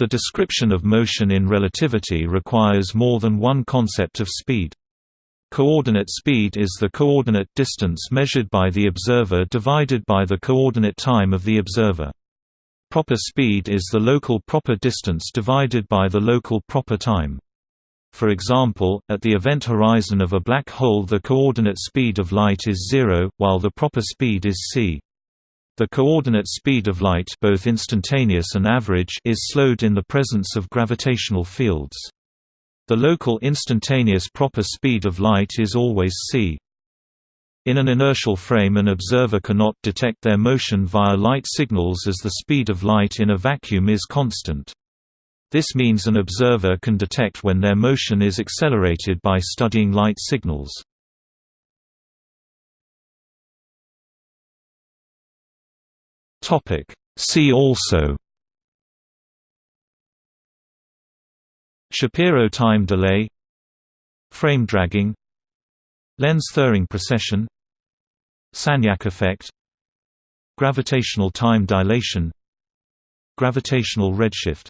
The description of motion in relativity requires more than one concept of speed. Coordinate speed is the coordinate distance measured by the observer divided by the coordinate time of the observer. Proper speed is the local proper distance divided by the local proper time. For example, at the event horizon of a black hole the coordinate speed of light is zero, while the proper speed is c. The coordinate speed of light both instantaneous and average is slowed in the presence of gravitational fields. The local instantaneous proper speed of light is always c. In an inertial frame an observer cannot detect their motion via light signals as the speed of light in a vacuum is constant. This means an observer can detect when their motion is accelerated by studying light signals. Topic. See also Shapiro time delay Frame dragging Lense-Thirring precession Sagnac effect Gravitational time dilation Gravitational redshift